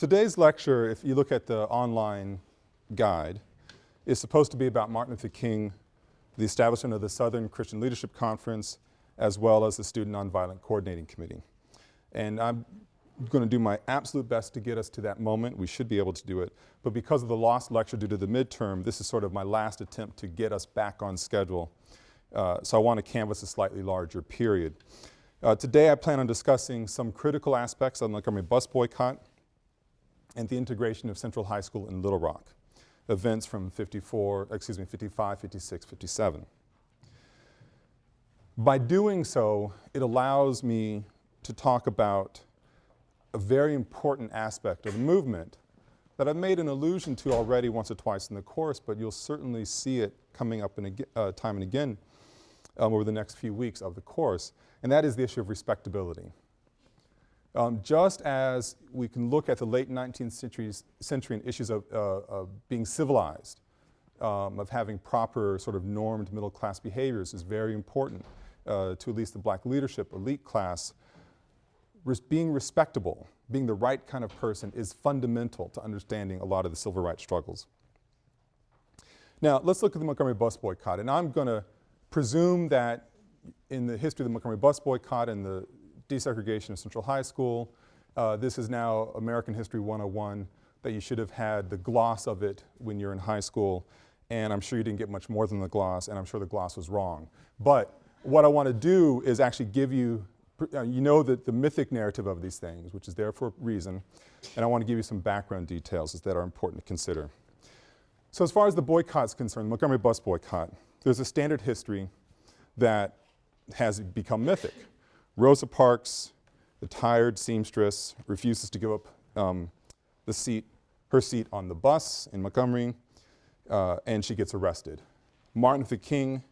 Today's lecture, if you look at the online guide, is supposed to be about Martin Luther King, the establishment of the Southern Christian Leadership Conference, as well as the Student Nonviolent Coordinating Committee. And I'm going to do my absolute best to get us to that moment. We should be able to do it. But because of the lost lecture due to the midterm, this is sort of my last attempt to get us back on schedule. Uh, so I want to canvas a slightly larger period. Uh, today I plan on discussing some critical aspects of the Montgomery bus boycott and the integration of Central High School in Little Rock, events from 54, excuse me, 55, 56, 57. By doing so, it allows me to talk about a very important aspect of the movement that I've made an allusion to already once or twice in the course, but you'll certainly see it coming up uh, time and again um, over the next few weeks of the course, and that is the issue of respectability. Um, just as we can look at the late 19th century and issues of, uh, of being civilized, um, of having proper sort of normed middle class behaviors is very important uh, to at least the black leadership, elite class, res being respectable, being the right kind of person is fundamental to understanding a lot of the civil rights struggles. Now let's look at the Montgomery bus boycott and I'm going to presume that in the history of the Montgomery bus boycott and the desegregation of Central High School, uh, this is now American History 101 that you should have had the gloss of it when you're in high school and I'm sure you didn't get much more than the gloss and I'm sure the gloss was wrong. But what I want to do is actually give you uh, you know that the mythic narrative of these things, which is there for a reason, and I want to give you some background details that are important to consider. So as far as the boycott is concerned, Montgomery bus boycott, there's a standard history that has become mythic. Rosa Parks, the tired seamstress, refuses to give up um, the seat, her seat on the bus in Montgomery, uh, and she gets arrested. Martin Luther King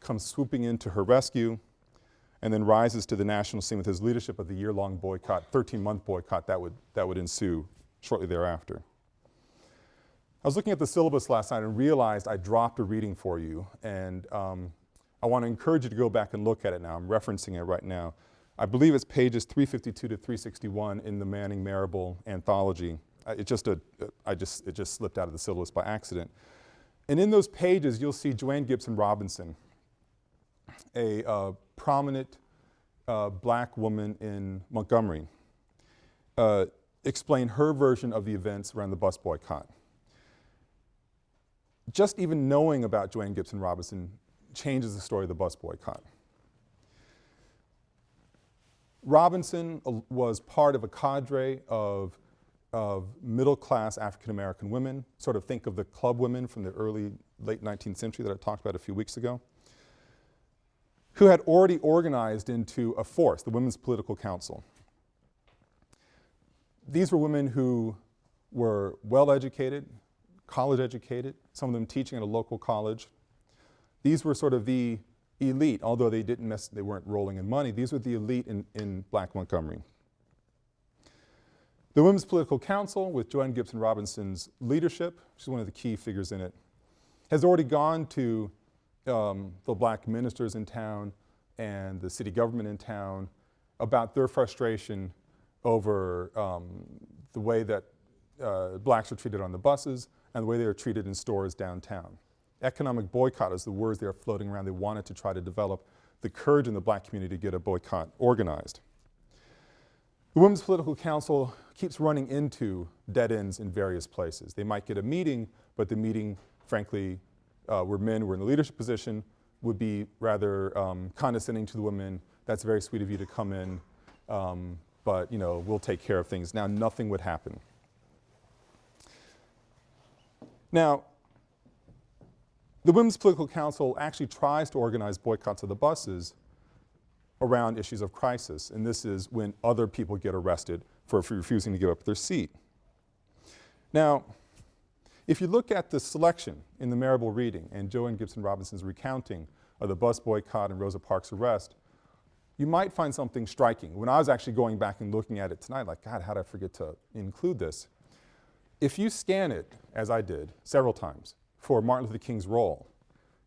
comes swooping in to her rescue, and then rises to the national scene with his leadership of the year-long boycott, 13-month boycott that would, that would ensue shortly thereafter. I was looking at the syllabus last night and realized I dropped a reading for you and um, I want to encourage you to go back and look at it now. I'm referencing it right now. I believe it's pages 352 to 361 in the Manning Marable anthology. it just, a, I just, it just slipped out of the syllabus by accident. And in those pages you'll see Jo Ann Gibson Robinson, a uh, prominent uh, black woman in Montgomery uh, explain her version of the events around the bus boycott. Just even knowing about Jo Ann Gibson Robinson changes the story of the bus boycott. Robinson uh, was part of a cadre of, of middle-class African-American women, sort of think of the club women from the early, late 19th century that I talked about a few weeks ago who had already organized into a force, the Women's Political Council. These were women who were well-educated, college-educated, some of them teaching at a local college. These were sort of the elite, although they didn't mess, they weren't rolling in money, these were the elite in, in black Montgomery. The Women's Political Council, with Jo Ann Gibson Robinson's leadership, she's one of the key figures in it, has already gone to um, the black ministers in town and the city government in town about their frustration over um, the way that uh, blacks are treated on the buses and the way they are treated in stores downtown. Economic boycott is the words they are floating around. They wanted to try to develop the courage in the black community to get a boycott organized. The Women's Political Council keeps running into dead ends in various places. They might get a meeting, but the meeting, frankly, uh, where men were in the leadership position would be rather um, condescending to the women. That's very sweet of you to come in, um, but you know, we'll take care of things. Now nothing would happen. Now, the Women's Political Council actually tries to organize boycotts of the buses around issues of crisis, and this is when other people get arrested for refusing to give up their seat. Now, if you look at the selection in the Marable reading and Jo Ann Gibson Robinson's recounting of the bus boycott and Rosa Parks' arrest, you might find something striking. When I was actually going back and looking at it tonight, like, God, how did I forget to include this? If you scan it, as I did several times, for Martin Luther King's role,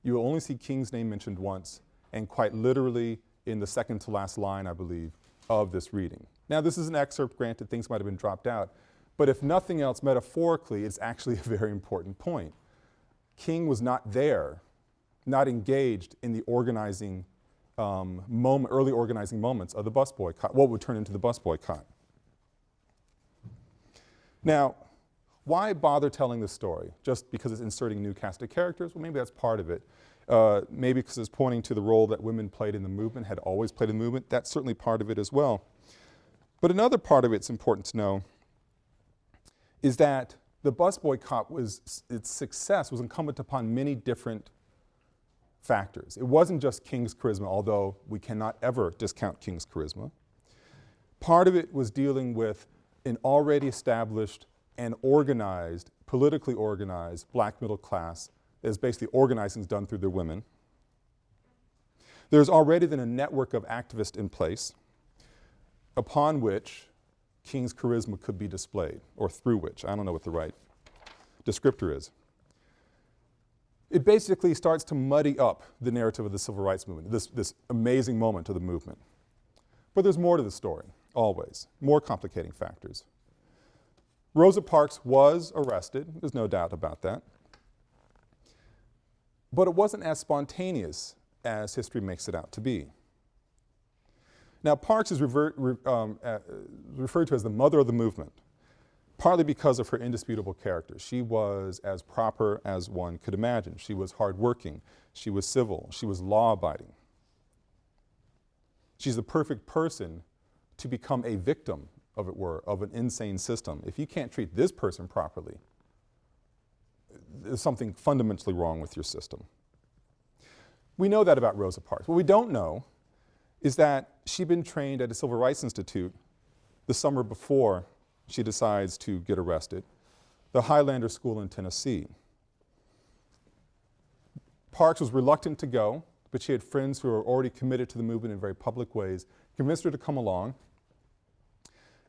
you will only see King's name mentioned once and quite literally in the second to last line, I believe, of this reading. Now this is an excerpt, granted things might have been dropped out, But if nothing else, metaphorically, it's actually a very important point. King was not there, not engaged in the organizing um, moment, early organizing moments of the bus boycott, what would turn into the bus boycott. Now, why bother telling this story? Just because it's inserting new cast of characters? Well, maybe that's part of it. Uh, maybe because it's pointing to the role that women played in the movement, had always played in the movement. That's certainly part of it as well. But another part of it's important to know is that the bus boycott was, its success was incumbent upon many different factors. It wasn't just King's charisma, although we cannot ever discount King's charisma. Part of it was dealing with an already established and organized, politically organized black middle class that is basically organizing is done through their women. There's already then a network of activists in place upon which King's charisma could be displayed, or through which, I don't know what the right descriptor is. It basically starts to muddy up the narrative of the civil rights movement, this, this amazing moment of the movement. But there's more to the story, always, more complicating factors. Rosa Parks was arrested, there's no doubt about that. But it wasn't as spontaneous as history makes it out to be. Now Parks is re, um, uh, referred to as the mother of the movement, partly because of her indisputable character. She was as proper as one could imagine. She was hardworking, she was civil, she was law-abiding. She's the perfect person to become a victim of it were, of an insane system. If you can't treat this person properly, there's something fundamentally wrong with your system. We know that about Rosa Parks. What we don't know is that she'd been trained at a Civil Rights Institute the summer before she decides to get arrested, the Highlander School in Tennessee. Parks was reluctant to go, but she had friends who were already committed to the movement in very public ways, convinced her to come along,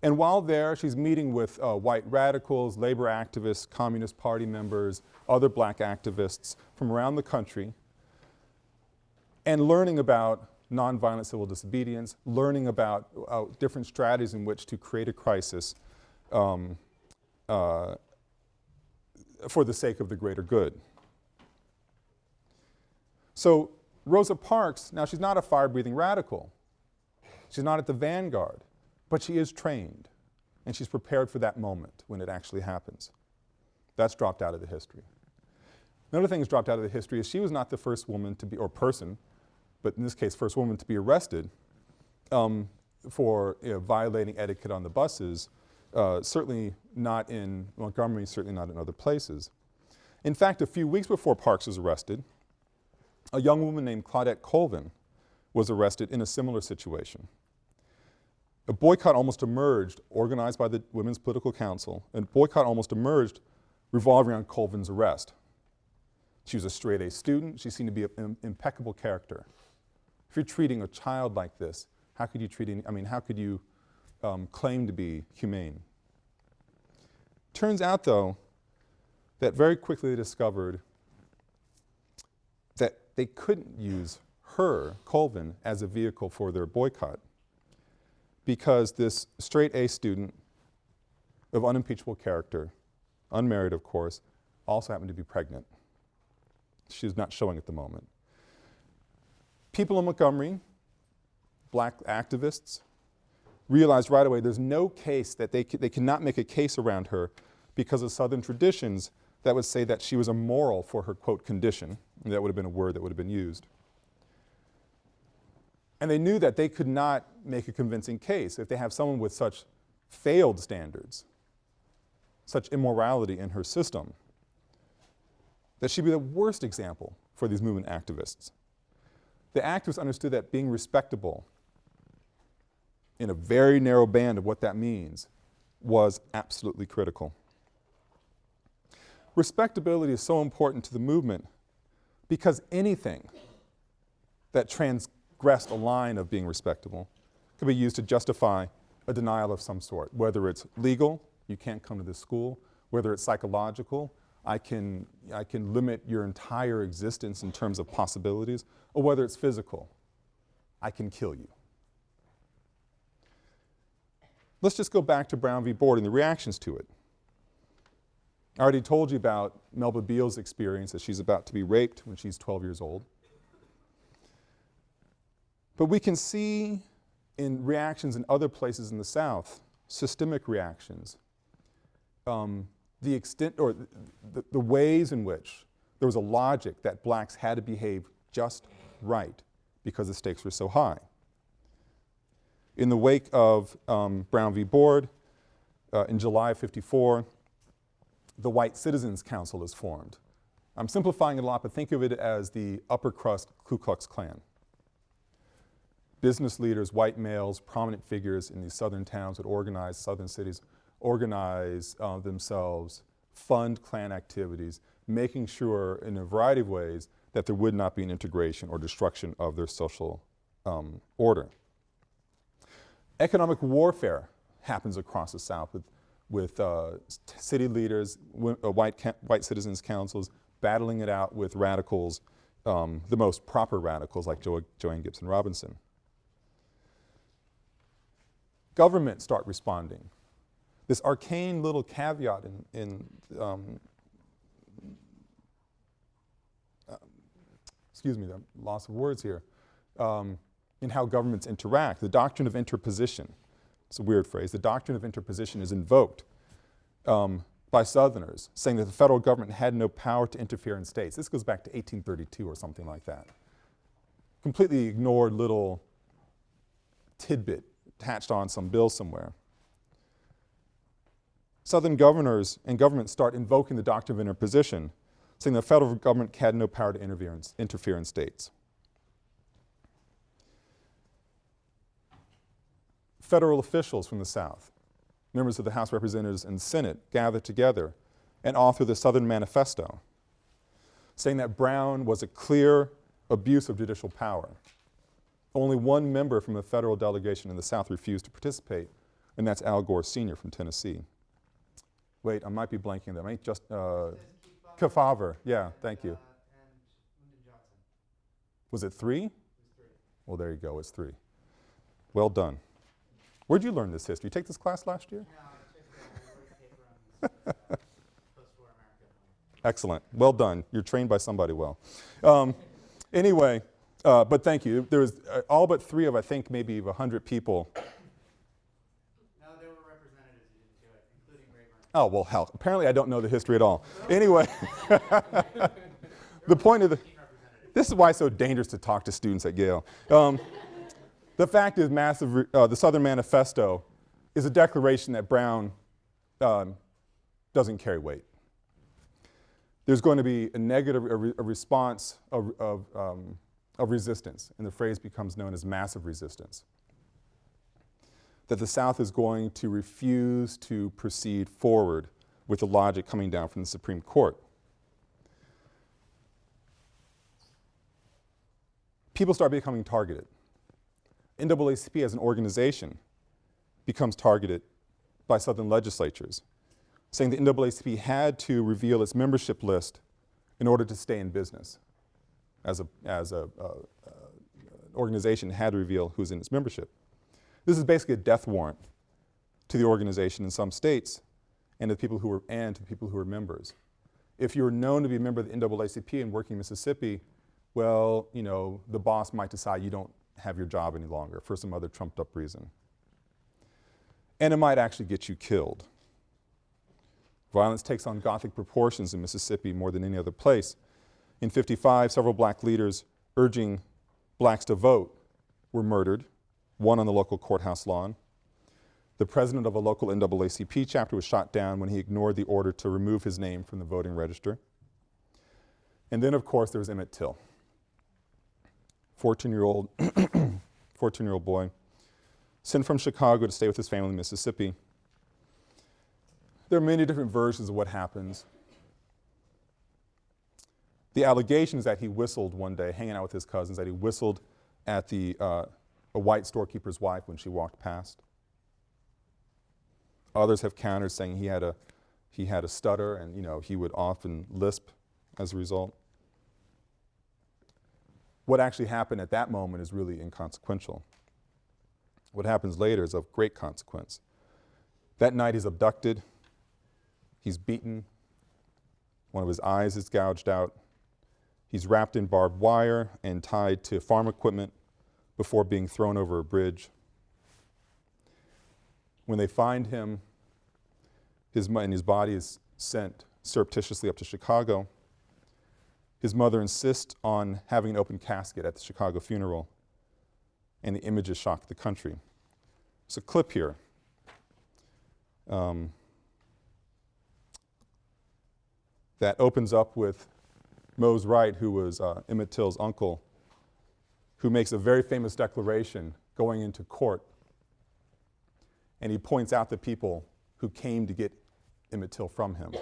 and while there, she's meeting with uh, white radicals, labor activists, Communist Party members, other black activists from around the country, and learning about nonviolent civil disobedience, learning about uh, different strategies in which to create a crisis um, uh, for the sake of the greater good. So Rosa Parks, now she's not a fire-breathing radical. She's not at the vanguard. But she is trained, and she's prepared for that moment when it actually happens. That's dropped out of the history. Another thing that's dropped out of the history is she was not the first woman to be, or person, but in this case first woman to be arrested um, for you know, violating etiquette on the buses, uh, certainly not in Montgomery, certainly not in other places. In fact, a few weeks before Parks was arrested, a young woman named Claudette Colvin was arrested in a similar situation. A boycott almost emerged, organized by the Women's Political Council, and boycott almost emerged revolving around Colvin's arrest. She was a straight A student. She seemed to be an impeccable character. If you're treating a child like this, how could you treat any, I mean, how could you um, claim to be humane? Turns out though, that very quickly they discovered that they couldn't use her, Colvin, as a vehicle for their boycott because this straight A student of unimpeachable character, unmarried of course, also happened to be pregnant. She's not showing at the moment. People in Montgomery, black activists, realized right away there's no case that they, they cannot make a case around her because of Southern traditions that would say that she was immoral for her, quote, condition. That would have been a word that would have been used. And they knew that they could not make a convincing case if they have someone with such failed standards, such immorality in her system, that she'd be the worst example for these movement activists. The activists understood that being respectable in a very narrow band of what that means was absolutely critical. Respectability is so important to the movement because anything that trans transgressed a line of being respectable could be used to justify a denial of some sort, whether it's legal, you can't come to this school, whether it's psychological, I can, I can limit your entire existence in terms of possibilities, or whether it's physical, I can kill you. let's just go back to Brown v. Board and the reactions to it. I already told you about Melba Beals' experience that she's about to be raped when she's 12 years old. But we can see in reactions in other places in the South, systemic reactions, um, the extent or the, ways in which there was a logic that blacks had to behave just right because the stakes were so high. In the wake of um, Brown v. Board, uh, in July of 54, the White Citizens Council is formed. I'm simplifying it a lot, but think of it as the upper crust Ku Klux Klan. Business leaders, white males, prominent figures in these southern towns would organize, southern cities, organize uh, themselves, fund Klan activities, making sure in a variety of ways that there would not be an integration or destruction of their social um, order. Economic warfare happens across the South with with uh, city leaders, uh, white, white citizens councils, battling it out with radicals, um, the most proper radicals like jo Joanne Gibson Robinson. Governments start responding. This arcane little caveat in, in um, uh, excuse me, the loss of words here, um, in how governments interact, the doctrine of interposition it's a weird phrase, the doctrine of interposition is invoked um, by Southerners, saying that the federal government had no power to interfere in states. This goes back to 1832 or something like that. Completely ignored little tidbit attached on some bill somewhere. Southern governors and governments start invoking the doctrine of interposition, saying the federal government had no power to interfere in, interfere in states. federal officials from the South, members of the House of Representatives and Senate gather together and author the Southern Manifesto, saying that Brown was a clear abuse of judicial power. Only one member from the federal delegation in the South refused to participate, and that's Al Gore Sr. from Tennessee. Wait, I might be blanking them. I just, uh, Kefauver, yeah, thank you. Was it three? Well, there you go, it's three. Well done. Where'd you learn this history? You take this class last year? Excellent. Well done. You're trained by somebody well. Um, anyway, uh, but thank you. There was uh, all but three of, I think, maybe 100 people. No, there were representatives who didn't do it, including Rayburn. Oh, well, hell. Apparently I don't know the history at all. anyway, the point of the, this is why it's so dangerous to talk to students at Yale. Um, the fact is massive, uh, the Southern Manifesto is a declaration that Brown um, doesn't carry weight. There's going to be a negative a, re, a response of, of, um, of resistance, and the phrase becomes known as massive resistance. That the South is going to refuse to proceed forward with the logic coming down from the Supreme Court. People start becoming targeted. NAACP as an organization becomes targeted by Southern legislatures, saying the NAACP had to reveal its membership list in order to stay in business. As a, as a, uh, uh, organization had to reveal who's in its membership. This is basically a death warrant to the organization in some states and to the people who were, and to people who are members. If you're known to be a member of the NAACP and working in Mississippi, well, you know, the boss might decide you don't have your job any longer for some other trumped up reason. And it might actually get you killed. Violence takes on Gothic proportions in Mississippi more than any other place. In 55, several black leaders urging blacks to vote were murdered, one on the local courthouse lawn. The president of a local NAACP chapter was shot down when he ignored the order to remove his name from the voting register. And then, of course, there was Emmett Till. 14-year-old 14-year-old boy, sent from Chicago to stay with his family in Mississippi. There are many different versions of what happens. The allegation is that he whistled one day, hanging out with his cousins, that he whistled at the, uh, a white storekeeper's wife when she walked past. Others have countered saying he had a, he had a stutter and you know, he would often lisp as a result what actually happened at that moment is really inconsequential. What happens later is of great consequence. That night he's abducted, he's beaten, one of his eyes is gouged out, he's wrapped in barbed wire and tied to farm equipment before being thrown over a bridge. When they find him, his, and his body is sent surreptitiously up to Chicago. His mother insists on having an open casket at the Chicago funeral, and the images shock the country. There's a clip here. Um, that opens up with Mose Wright, who was uh, Emmett Till's uncle, who makes a very famous declaration going into court. And he points out the people who came to get Emmett Till from him,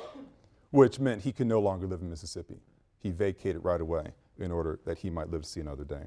which meant he could no longer live in Mississippi. He vacated right away in order that he might live to see another day.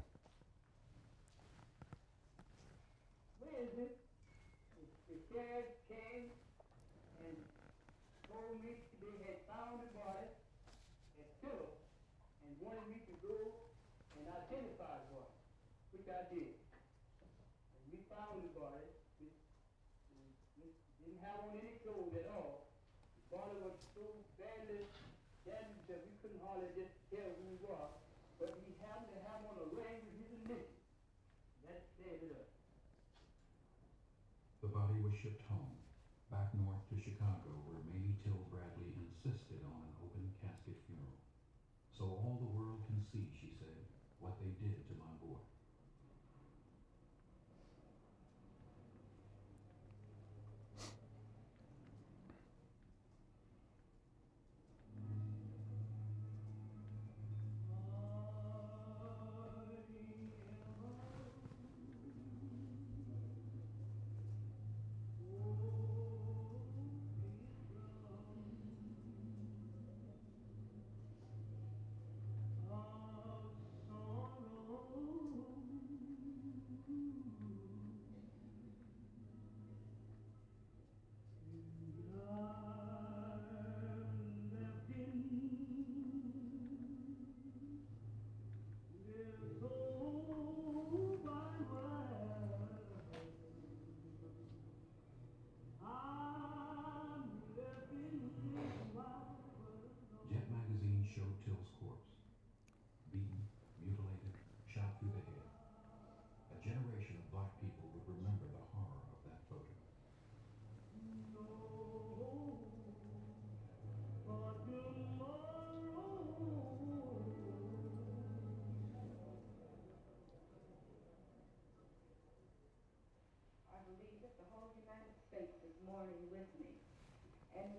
And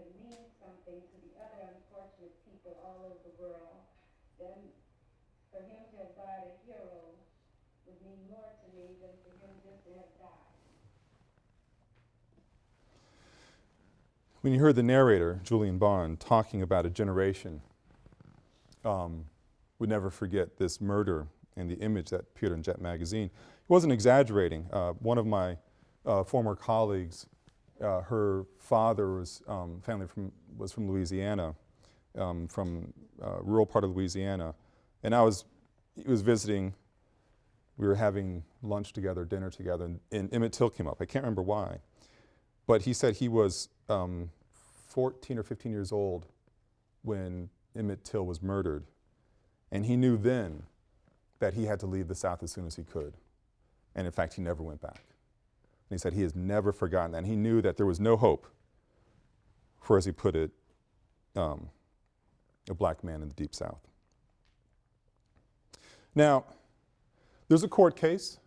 my mean something to the other unfortunate people all over the world, then for him to have died a hero would mean more to me than for him just to have died. When you heard the narrator, Julian Bond, talking about a generation, um, would never forget this murder and the image that appeared in Jet magazine. He wasn't exaggerating. Uh, one of my uh, former colleagues, uh, her father was um, family from was from Louisiana, um, from uh, rural part of Louisiana, and I was he was visiting. We were having lunch together, dinner together, and, and Emmett Till came up. I can't remember why, but he said he was um, 14 or 15 years old when Emmett Till was murdered, and he knew then that he had to leave the South as soon as he could. And in fact, he never went back. And he said he has never forgotten that. And he knew that there was no hope for, as he put it, um, a black man in the Deep South. Now, there's a court case.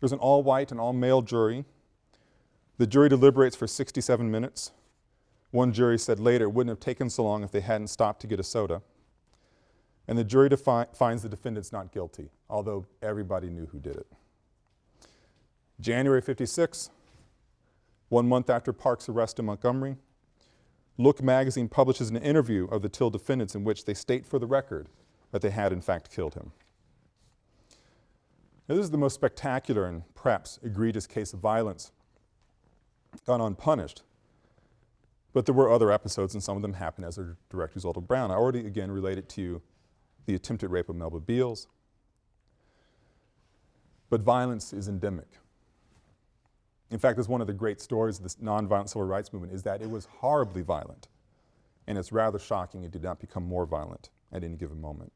There's an all white and all male jury. The jury deliberates for 67 minutes. One jury said later it wouldn't have taken so long if they hadn't stopped to get a soda. And the jury finds the defendants not guilty, although everybody knew who did it. January 56, one month after Parks' arrest in Montgomery, Look magazine publishes an interview of the Till defendants in which they state for the record that they had in fact killed him. Now, this is the most spectacular and perhaps egregious case of violence gone unpunished. But there were other episodes, and some of them happened as a direct result of Brown. I already again related to you the attempted rape of Melba Beals. But violence is endemic. In fact, that's one of the great stories of this nonviolent civil rights movement is that it was horribly violent. And it's rather shocking it did not become more violent at any given moment.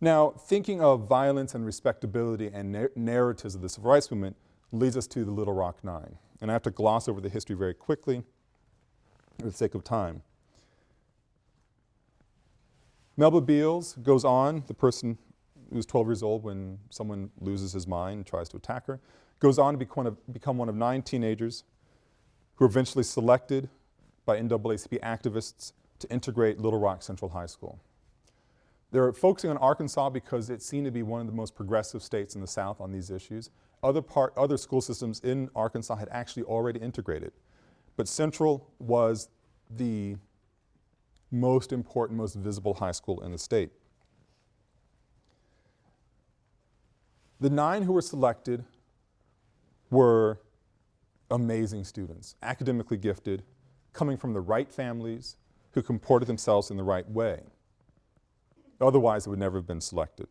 Now, thinking of violence and respectability and nar narratives of the civil rights movement leads us to the Little Rock Nine. And I have to gloss over the history very quickly for the sake of time. Melba Beals goes on, the person who's 12 years old when someone loses his mind and tries to attack her, goes on to become one of, become one of nine teenagers who are eventually selected by NAACP activists to integrate Little Rock Central High School. They're focusing on Arkansas because it seemed to be one of the most progressive states in the South on these issues. Other, part, other school systems in Arkansas had actually already integrated. But Central was the most important, most visible high school in the state. The nine who were selected were amazing students, academically gifted, coming from the right families, who comported themselves in the right way. Otherwise, it would never have been selected.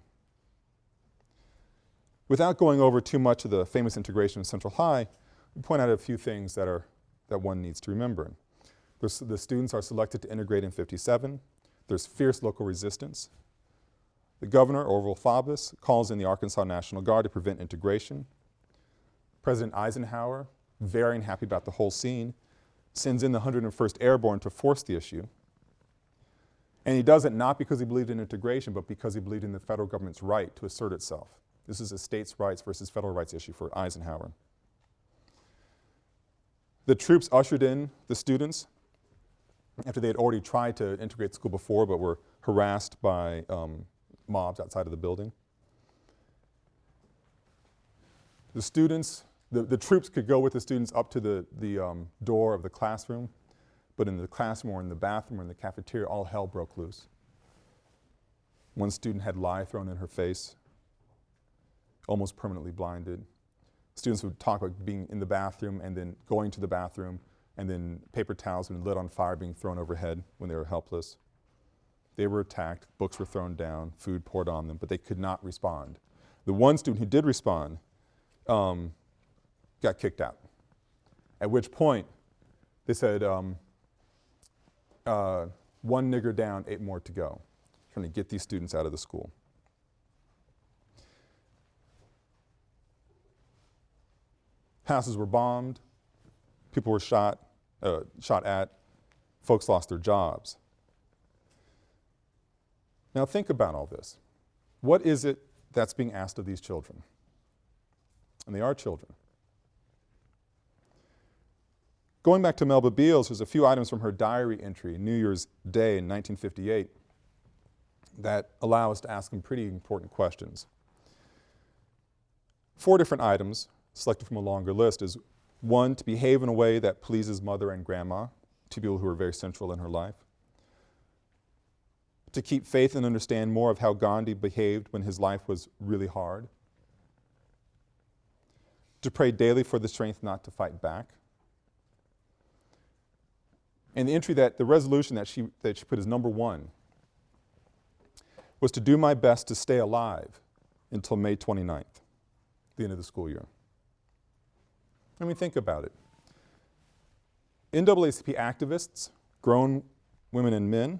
Without going over too much of the famous integration of Central High, we point out a few things that, are, that one needs to remember. There's, the students are selected to integrate in 57. There's fierce local resistance. The governor, Orval Faubus, calls in the Arkansas National Guard to prevent integration. President Eisenhower, very unhappy about the whole scene, sends in the 101st Airborne to force the issue. And he does it not because he believed in integration, but because he believed in the federal government's right to assert itself. This is a states' rights versus federal rights issue for Eisenhower. The troops ushered in the students after they had already tried to integrate the school before but were harassed by um, mobs outside of the building. The students the, the troops could go with the students up to the, the um, door of the classroom, but in the classroom or in the bathroom or in the cafeteria, all hell broke loose. One student had lye thrown in her face, almost permanently blinded. Students would talk about being in the bathroom and then going to the bathroom and then paper towels been lit on fire being thrown overhead when they were helpless. They were attacked, books were thrown down, food poured on them, but they could not respond. The one student who did respond um, got kicked out. At which point, they said, um, uh, one nigger down, eight more to go, trying to get these students out of the school. Houses were bombed, people were shot, uh, shot at, folks lost their jobs. Now think about all this. What is it that's being asked of these children? And they are children. Going back to Melba Beals, there's a few items from her diary entry, New Year's Day in 1958, that allow us to ask some pretty important questions. Four different items, selected from a longer list, is one, to behave in a way that pleases mother and grandma, two people who are very central in her life. To keep faith and understand more of how Gandhi behaved when his life was really hard. To pray daily for the strength not to fight back. And the entry that, the resolution that she, that she put as number one was to do my best to stay alive until May 29th, the end of the school year. I mean, think about it. NAACP activists, grown women and men,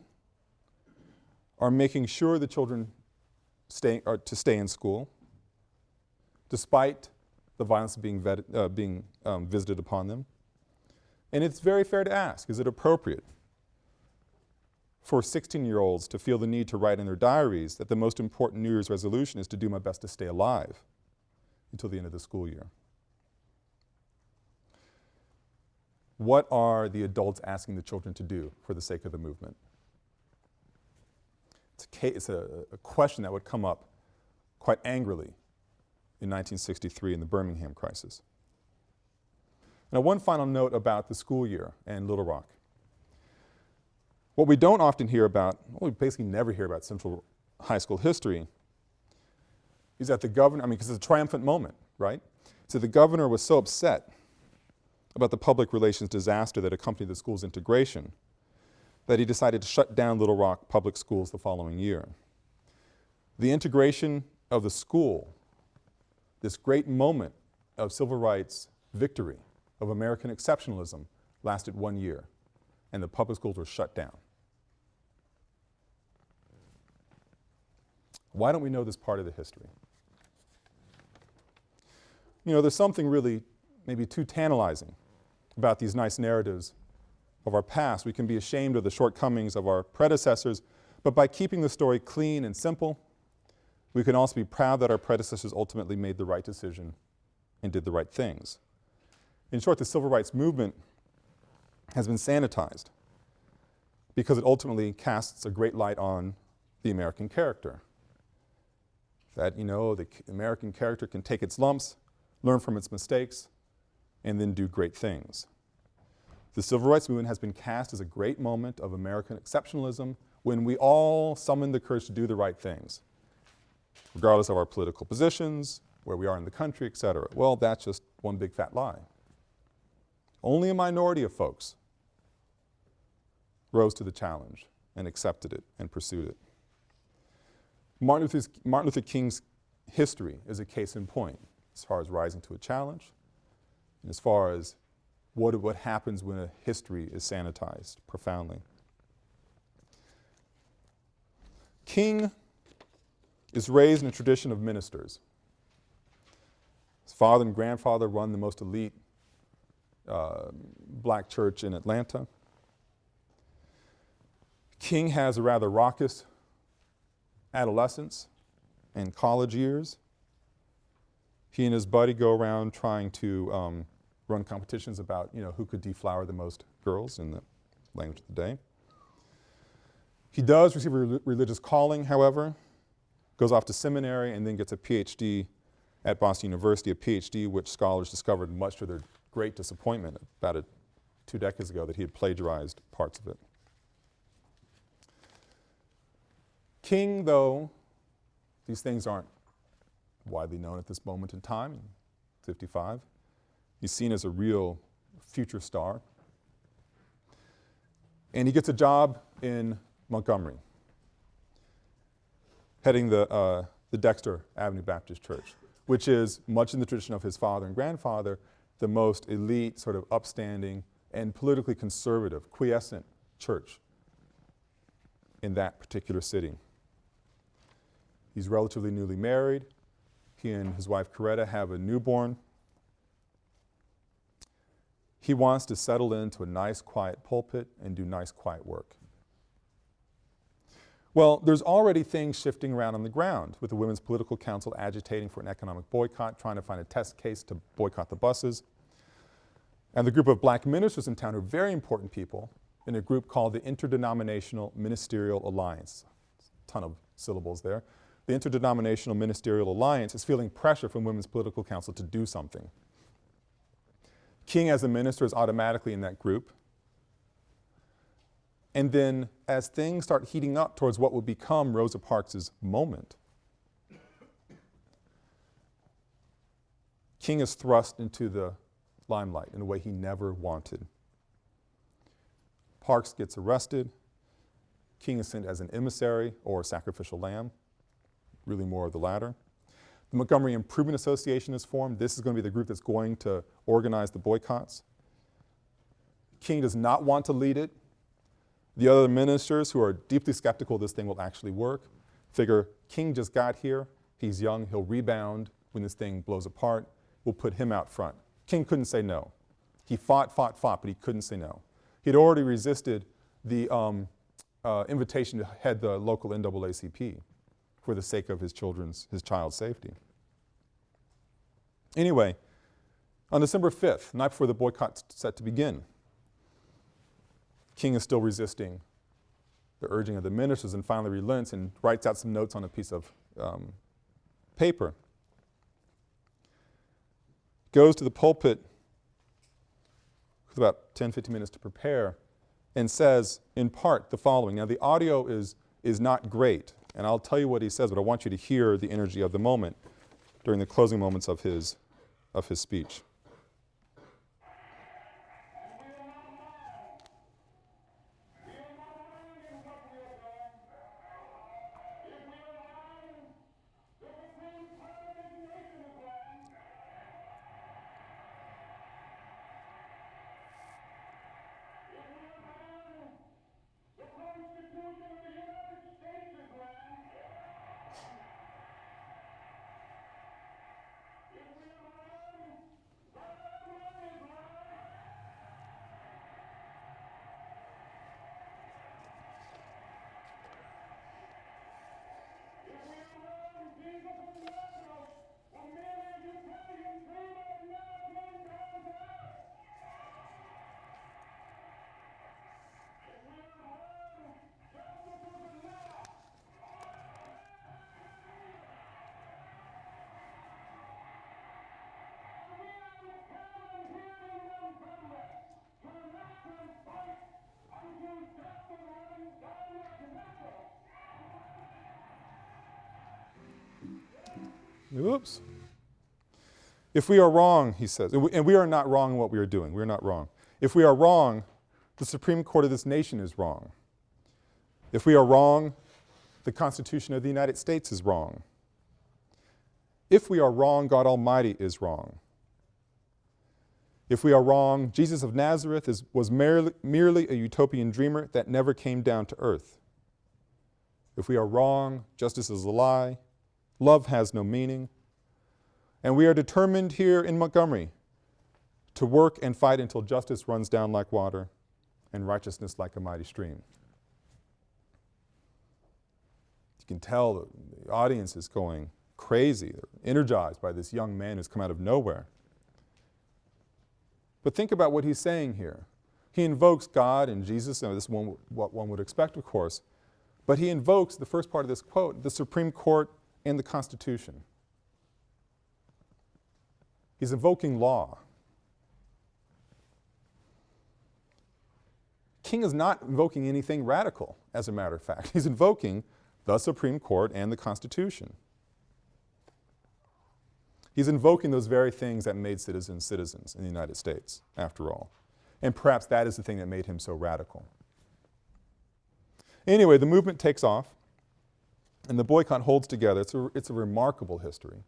are making sure the children stay, are to stay in school, despite the violence being, uh, being um, visited upon them. And it's very fair to ask, is it appropriate for 16-year-olds to feel the need to write in their diaries that the most important New Year's resolution is to do my best to stay alive until the end of the school year? What are the adults asking the children to do for the sake of the movement? It's a, it's a, a question that would come up quite angrily in 1963 in the Birmingham crisis. Now one final note about the school year and Little Rock. What we don't often hear about, well, we basically never hear about Central High School history, is that the governor, I mean, because it's a triumphant moment, right? So the governor was so upset about the public relations disaster that accompanied the school's integration that he decided to shut down Little Rock Public Schools the following year. The integration of the school, this great moment of civil rights victory, of American exceptionalism, lasted one year, and the public schools were shut down. Why don't we know this part of the history? You know, there's something really maybe too tantalizing about these nice narratives of our past. We can be ashamed of the shortcomings of our predecessors, but by keeping the story clean and simple, we can also be proud that our predecessors ultimately made the right decision and did the right things. In short, the civil rights movement has been sanitized because it ultimately casts a great light on the American character. That, you know, the American character can take its lumps, learn from its mistakes, and then do great things. The civil rights movement has been cast as a great moment of American exceptionalism when we all summoned the courage to do the right things, regardless of our political positions, where we are in the country, et cetera. Well, that's just one big fat lie. Only a minority of folks rose to the challenge and accepted it and pursued it. Martin, Martin Luther King's history is a case in point as far as rising to a challenge and as far as what, what happens when a history is sanitized profoundly. King is raised in a tradition of ministers. His father and grandfather run the most elite uh, black church in Atlanta. King has a rather raucous adolescence and college years. He and his buddy go around trying to um, run competitions about, you know, who could deflower the most girls in the language of the day. He does receive a re religious calling, however, goes off to seminary and then gets a PhD at Boston University, a PhD which scholars discovered much to their great disappointment about a, two decades ago that he had plagiarized parts of it. King, though, these things aren't widely known at this moment in time, 55. He's seen as a real future star. And he gets a job in Montgomery, heading the, uh, the Dexter Avenue Baptist Church, which is, much in the tradition of his father and grandfather, the most elite, sort of upstanding, and politically conservative, quiescent church in that particular city. He's relatively newly married. He and his wife Coretta have a newborn. He wants to settle into a nice quiet pulpit and do nice quiet work. Well, there's already things shifting around on the ground with the Women's Political Council agitating for an economic boycott, trying to find a test case to boycott the buses. And the group of black ministers in town are very important people in a group called the Interdenominational Ministerial Alliance. Ton of syllables there the Interdenominational Ministerial Alliance is feeling pressure from Women's Political Council to do something. King as a minister is automatically in that group. And then as things start heating up towards what would become Rosa Parks' moment, King is thrust into the limelight in a way he never wanted. Parks gets arrested. King is sent as an emissary or sacrificial lamb really more of the latter. The Montgomery Improvement Association is formed. This is going to be the group that's going to organize the boycotts. King does not want to lead it. The other ministers who are deeply skeptical this thing will actually work figure King just got here, he's young, he'll rebound when this thing blows apart, we'll put him out front. King couldn't say no. He fought, fought, fought, but he couldn't say no. He'd already resisted the um, uh, invitation to head the local NAACP for the sake of his children's, his child's safety. Anyway, on December 5th, night before the boycott set to begin, King is still resisting the urging of the ministers and finally relents and writes out some notes on a piece of um, paper. Goes to the pulpit with about 10, 15 minutes to prepare and says in part the following. Now the audio is, is not great. And I'll tell you what he says, but I want you to hear the energy of the moment during the closing moments of his, of his speech. Oops. If we are wrong, he says, and we, are not wrong in what we are doing, we are not wrong. If we are wrong, the Supreme Court of this nation is wrong. If we are wrong, the Constitution of the United States is wrong. If we are wrong, God Almighty is wrong. If we are wrong, Jesus of Nazareth is, was merely, merely a utopian dreamer that never came down to earth. If we are wrong, justice is a lie, love has no meaning, and we are determined here in Montgomery to work and fight until justice runs down like water and righteousness like a mighty stream. You can tell the audience is going crazy, They're energized by this young man who's come out of nowhere. But think about what he's saying here. He invokes God and Jesus, and this is one, what one would expect, of course, but he invokes, the first part of this quote, the Supreme Court and the Constitution. He's invoking law. King is not invoking anything radical, as a matter of fact. He's invoking the Supreme Court and the Constitution. He's invoking those very things that made citizens citizens in the United States, after all. And perhaps that is the thing that made him so radical. Anyway, the movement takes off, and the boycott holds together. It's a, it's a remarkable history,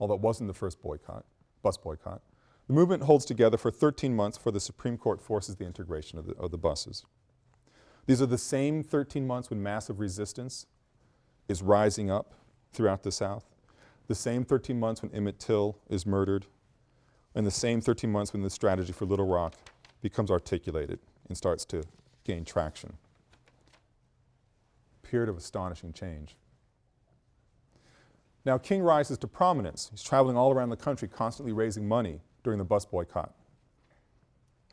although it wasn't the first boycott, bus boycott. The movement holds together for 13 months before the Supreme Court forces the integration of the, of the buses. These are the same 13 months when massive resistance is rising up throughout the South, the same 13 months when Emmett Till is murdered, and the same 13 months when the strategy for Little Rock becomes articulated and starts to gain traction. Period of astonishing change. Now King rises to prominence. He's traveling all around the country constantly raising money during the bus boycott.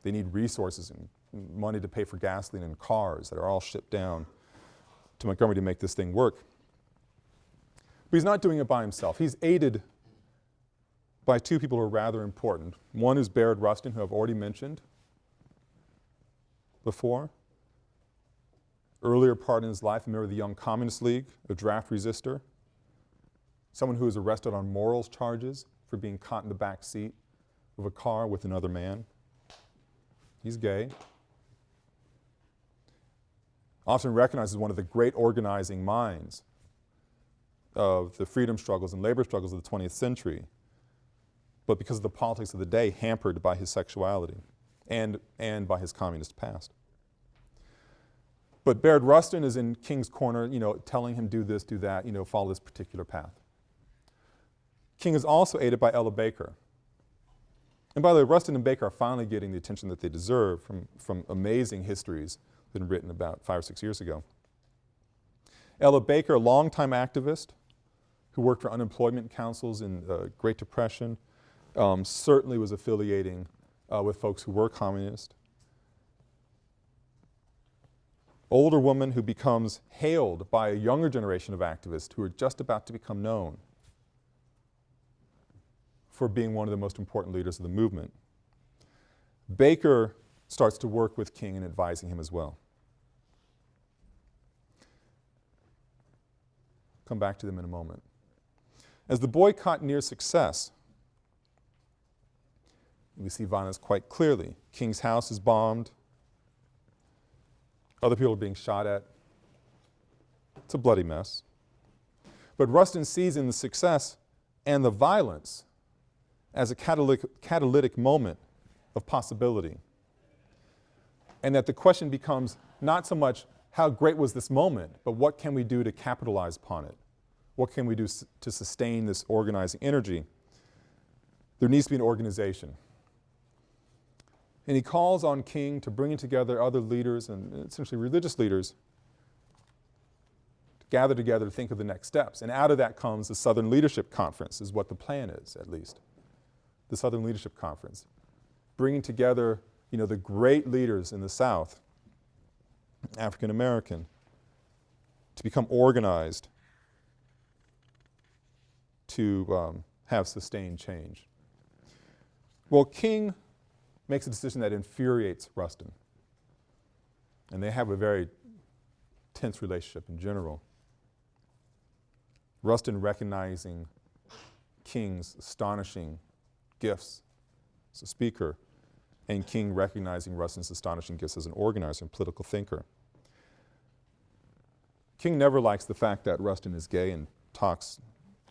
They need resources and money to pay for gasoline and cars that are all shipped down to Montgomery to make this thing work. But he's not doing it by himself. He's aided by two people who are rather important. One is Bayard Rustin, who I've already mentioned before. Earlier part in his life, a member of the Young Communist League, a draft resistor, someone who was arrested on morals charges for being caught in the back seat of a car with another man. He's gay. Often recognized as one of the great organizing minds of the freedom struggles and labor struggles of the 20th century, but because of the politics of the day, hampered by his sexuality and, and by his communist past. But Bayard Rustin is in King's corner, you know, telling him do this, do that, you know, follow this particular path. King is also aided by Ella Baker. And by the way, Rustin and Baker are finally getting the attention that they deserve from, from amazing histories that have been written about five or six years ago. Ella Baker, a longtime activist who worked for unemployment councils in the Great Depression, um, certainly was affiliating uh, with folks who were communist. Older woman who becomes hailed by a younger generation of activists who are just about to become known for being one of the most important leaders of the movement. Baker starts to work with King in advising him as well. Come back to them in a moment. As the boycott nears success, we see violence quite clearly. King's house is bombed. Other people are being shot at. It's a bloody mess. But Rustin sees in the success and the violence as a catalytic, catalytic moment of possibility. And that the question becomes not so much how great was this moment, but what can we do to capitalize upon it? What can we do to sustain this organizing energy? There needs to be an organization. And he calls on King to bring together other leaders and essentially religious leaders to gather together to think of the next steps. And out of that comes the Southern Leadership Conference is what the plan is, at least the Southern Leadership Conference, bringing together you know, the great leaders in the South, African American, to become organized to um, have sustained change. Well, King makes a decision that infuriates Rustin. And they have a very tense relationship in general. Rustin recognizing King's astonishing gifts as a speaker and King recognizing Rustin's astonishing gifts as an organizer and political thinker. King never likes the fact that Rustin is gay and talks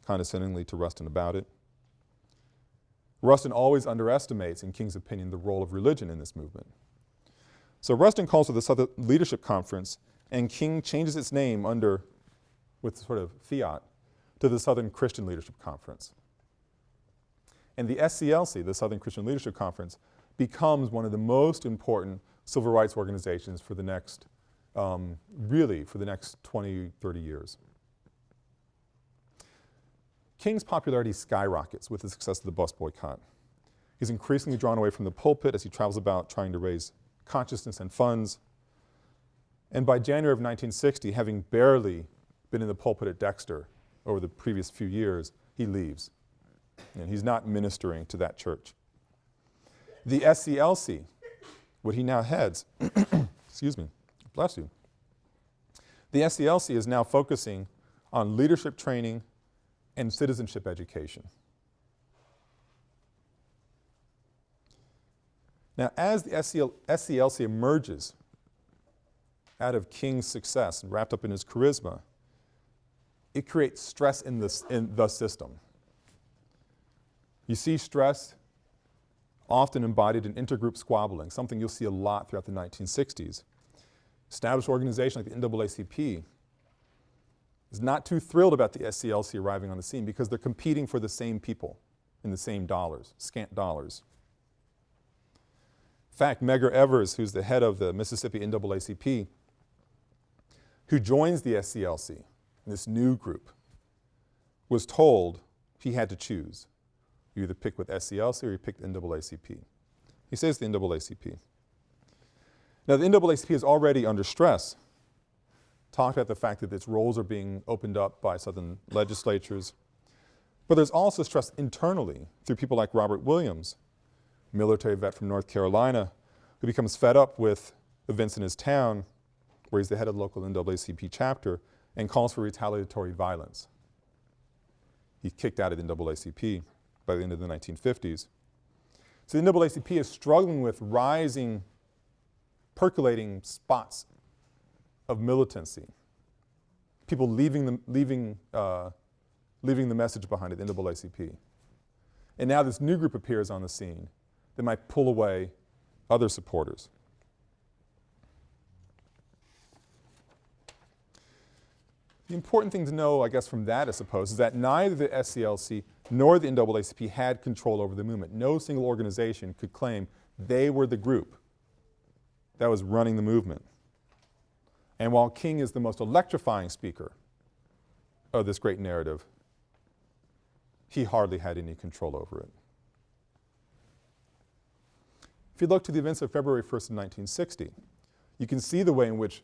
condescendingly to Rustin about it. Rustin always underestimates, in King's opinion, the role of religion in this movement. So Rustin calls for the Southern Leadership Conference and King changes its name under, with sort of fiat, to the Southern Christian Leadership Conference. And the SCLC, the Southern Christian Leadership Conference, becomes one of the most important civil rights organizations for the next, um, really for the next 20, 30 years. King's popularity skyrockets with the success of the bus boycott. He's increasingly drawn away from the pulpit as he travels about trying to raise consciousness and funds. And by January of 1960, having barely been in the pulpit at Dexter over the previous few years, he leaves. And he's not ministering to that church. The SCLC, what he now heads, excuse me, bless you. The SCLC is now focusing on leadership training and citizenship education. Now, as the SCL, SCLC emerges out of King's success and wrapped up in his charisma, it creates stress in, this, in the system. You see stress often embodied in intergroup squabbling, something you'll see a lot throughout the 1960s. Established organizations like the NAACP is not too thrilled about the SCLC arriving on the scene because they're competing for the same people in the same dollars, scant dollars. In fact, Medgar Evers, who's the head of the Mississippi NAACP, who joins the SCLC, this new group, was told he had to choose. You either pick with SCLC or you pick the NAACP. He says the NAACP. Now the NAACP is already under stress talked about the fact that its rolls are being opened up by Southern legislatures. But there's also stress internally through people like Robert Williams, military vet from North Carolina, who becomes fed up with events in his town, where he's the head of the local NAACP chapter, and calls for retaliatory violence. He's kicked out of the NAACP by the end of the 1950s. So the NAACP is struggling with rising, percolating spots of militancy. People leaving the, leaving, uh, leaving the message behind at the NAACP. And now this new group appears on the scene that might pull away other supporters. The important thing to know, I guess, from that, I suppose, is that neither the SCLC nor the NAACP had control over the movement. No single organization could claim they were the group that was running the movement. And while King is the most electrifying speaker of this great narrative, he hardly had any control over it. If you look to the events of February 1st, 1960, you can see the way in which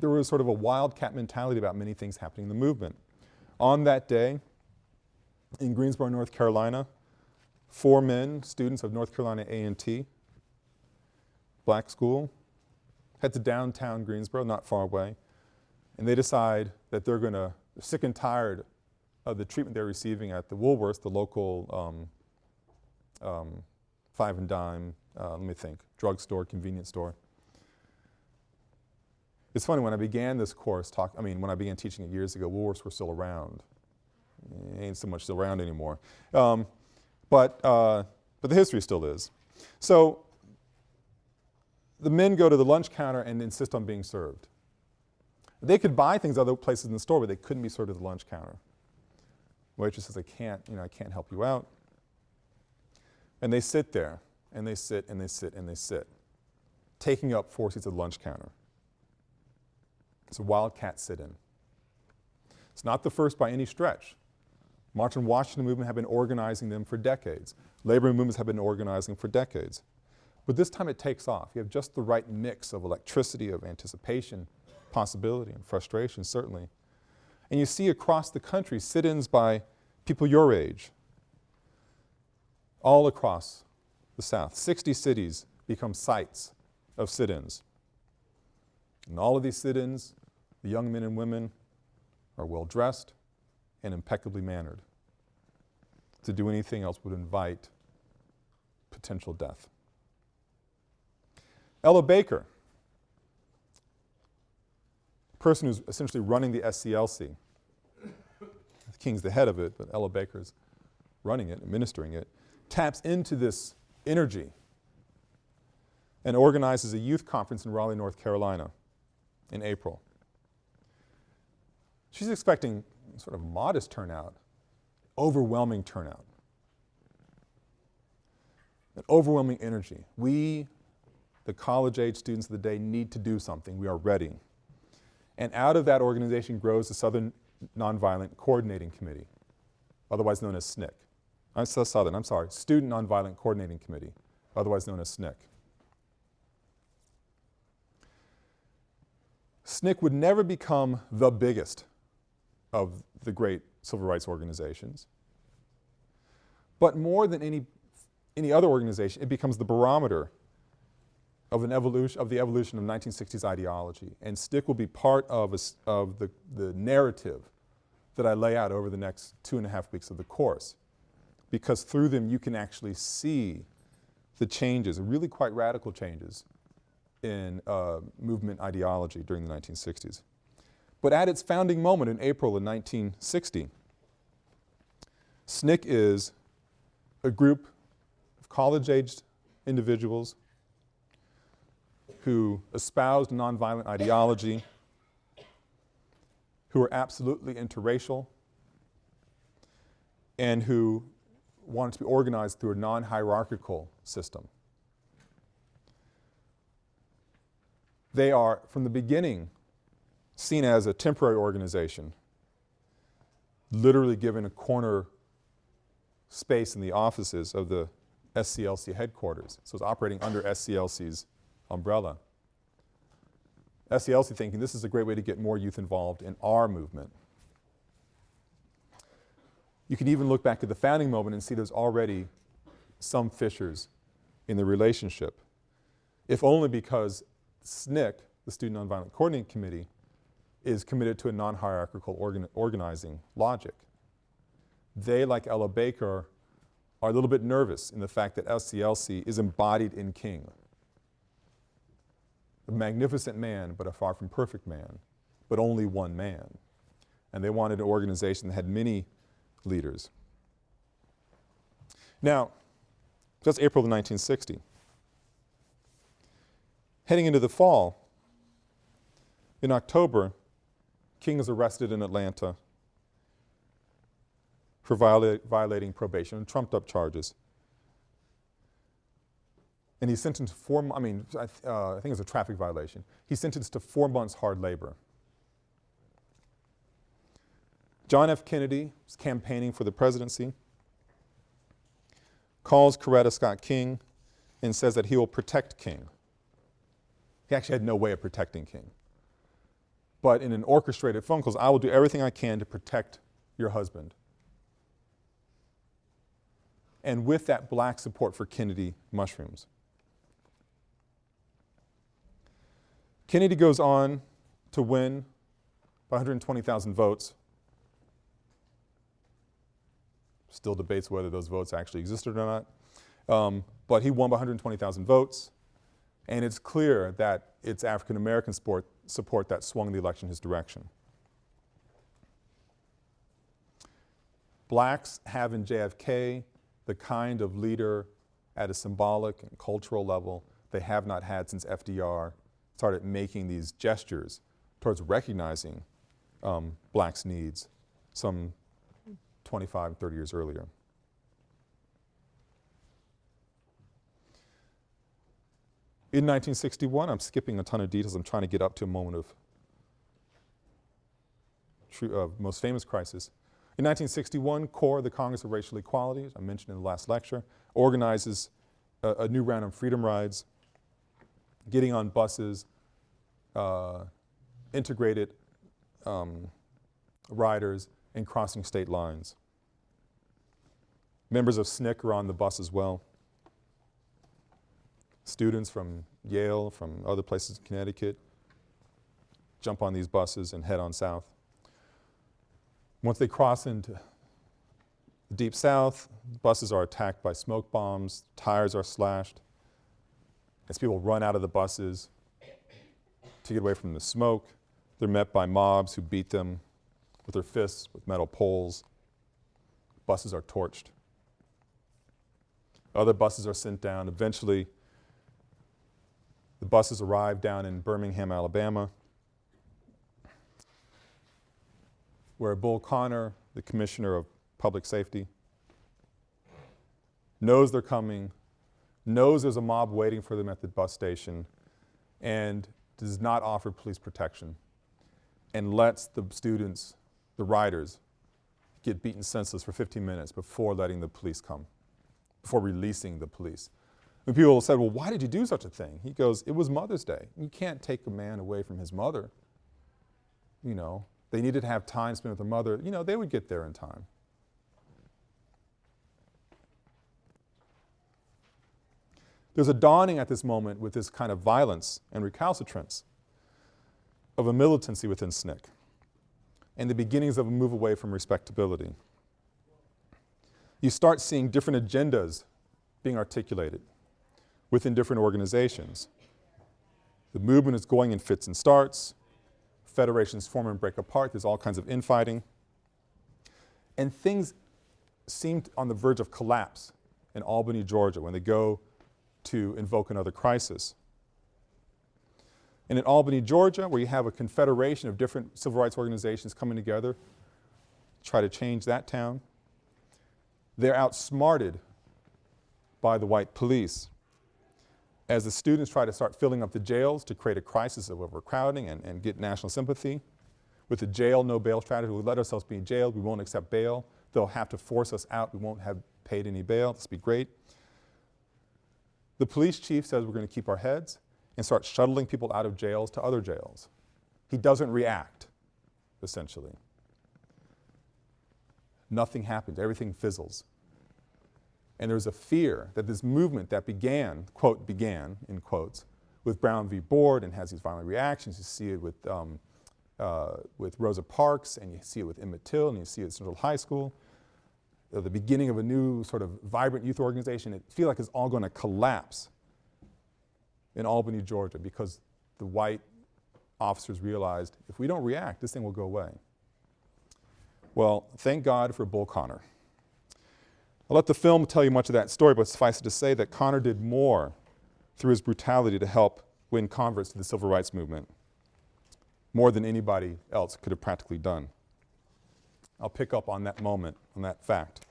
there was sort of a wildcat mentality about many things happening in the movement. On that day, in Greensboro, North Carolina, four men, students of North Carolina A&T, black school, head to downtown Greensboro, not far away, and they decide that they're going to, sick and tired of the treatment they're receiving at the Woolworths, the local um, um, five and dime, uh, let me think, drugstore, convenience store. It's funny, when I began this course, talk, I mean, when I began teaching it years ago, Woolworths were still around. Ain't so much around anymore. Um, but, uh, but the history still is. So the men go to the lunch counter and insist on being served. They could buy things other places in the store, but they couldn't be served at the lunch counter. Waitress says, I can't, you know, I can't help you out. And they sit there, and they sit, and they sit, and they sit, taking up four seats at the lunch counter. It's a wildcat sit-in. It's not the first by any stretch. March on Washington movement have been organizing them for decades. Labor movements have been organizing for decades. But this time it takes off. You have just the right mix of electricity, of anticipation, possibility, and frustration, certainly. And you see across the country sit-ins by people your age, all across the South. 60 cities become sites of sit-ins. And all of these sit-ins, the young men and women are well dressed and impeccably mannered. To do anything else would invite potential death. Ella Baker, person who's essentially running the SCLC. The King's the head of it, but Ella Baker's running it, administering it, taps into this energy and organizes a youth conference in Raleigh, North Carolina in April. She's expecting sort of modest turnout, overwhelming turnout, an overwhelming energy. We, the college age students of the day, need to do something. We are ready. And out of that organization grows the Southern Nonviolent Coordinating Committee, otherwise known as SNCC. I'm so Southern, I'm sorry, Student Nonviolent Coordinating Committee, otherwise known as SNCC. SNCC would never become the biggest of the great civil rights organizations. But more than any, any other organization, it becomes the barometer of, an evolution, of the evolution of 1960s ideology. And SNCC will be part of, a, of the, the narrative that I lay out over the next two and a half weeks of the course. Because through them you can actually see the changes, really quite radical changes in uh, movement ideology during the 1960s. But at its founding moment in April of 1960, SNCC is a group of college-aged individuals who espoused nonviolent ideology, who were absolutely interracial, and who wanted to be organized through a non-hierarchical system. They are, from the beginning, seen as a temporary organization, literally given a corner space in the offices of the SCLC headquarters. So it's operating under SCLC's umbrella. SCLC thinking this is a great way to get more youth involved in our movement. You can even look back at the founding moment and see there's already some fissures in the relationship, if only because SNCC, the Student Nonviolent Coordinating Committee, is committed to a non-hierarchical organ organizing logic. They, like Ella Baker, are a little bit nervous in the fact that SCLC is embodied in King. A magnificent man, but a far from perfect man, but only one man. And they wanted an organization that had many leaders. Now, that's April of 1960. Heading into the fall, in October, King is arrested in Atlanta for viola violating probation and trumped up charges. And he's sentenced to four, I mean, I, th uh, I think a traffic violation. He's sentenced to four months hard labor. John F. Kennedy is campaigning for the presidency, calls Coretta Scott King and says that he will protect King. He actually had no way of protecting King but in an orchestrated phone calls, I will do everything I can to protect your husband. And with that black support for Kennedy mushrooms. Kennedy goes on to win by 120,000 votes. Still debates whether those votes actually existed or not. Um, but he won by 120,000 votes. And it's clear that it's African American support, support that swung the election his direction. Blacks have in JFK the kind of leader at a symbolic and cultural level they have not had since FDR started making these gestures towards recognizing um, blacks' needs some 25, 30 years earlier. In 1961, I'm skipping a ton of details, I'm trying to get up to a moment of true, uh, most famous crisis. In 1961, CORE, the Congress of Racial Equality, as I mentioned in the last lecture, organizes a, a new round of freedom rides, getting on buses, uh, integrated um, riders, and crossing state lines. Members of SNCC are on the bus as well students from Yale, from other places in Connecticut, jump on these buses and head on south. Once they cross into the Deep South, buses are attacked by smoke bombs, tires are slashed. As people run out of the buses to get away from the smoke, they're met by mobs who beat them with their fists with metal poles. Buses are torched. Other buses are sent down. Eventually, the buses arrive down in Birmingham, Alabama, where Bull Connor, the commissioner of public safety, knows they're coming, knows there's a mob waiting for them at the bus station, and does not offer police protection, and lets the students, the riders, get beaten senseless for 15 minutes before letting the police come, before releasing the police. People said, well, why did you do such a thing? He goes, it was Mother's Day. You can't take a man away from his mother. You know, they needed to have time spent with their mother. You know, they would get there in time. There's a dawning at this moment with this kind of violence and recalcitrance of a militancy within SNCC and the beginnings of a move away from respectability. You start seeing different agendas being articulated within different organizations. The movement is going in fits and starts. Federations form and break apart. There's all kinds of infighting. And things seemed on the verge of collapse in Albany, Georgia when they go to invoke another crisis. And in Albany, Georgia, where you have a confederation of different civil rights organizations coming together, try to change that town, they're outsmarted by the white police. As the students try to start filling up the jails to create a crisis of overcrowding and, and get national sympathy, with the jail no bail strategy, we let ourselves be jailed, we won't accept bail, they'll have to force us out, we won't have paid any bail, this will be great. The police chief says we're going to keep our heads and start shuttling people out of jails to other jails. He doesn't react, essentially. Nothing happens, everything fizzles. And there's a fear that this movement that began, quote, began, in quotes, with Brown v. Board and has these violent reactions. You see it with, um, uh, with Rosa Parks and you see it with Emmett Till and you see it at Central High School. Uh, the beginning of a new sort of vibrant youth organization. It feels like it's all going to collapse in Albany, Georgia because the white officers realized if we don't react, this thing will go away. Well, thank God for Bull Connor. I'll let the film tell you much of that story, but suffice it to say that Connor did more through his brutality to help win converts to the civil rights movement, more than anybody else could have practically done. I'll pick up on that moment, on that fact,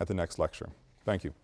at the next lecture. Thank you.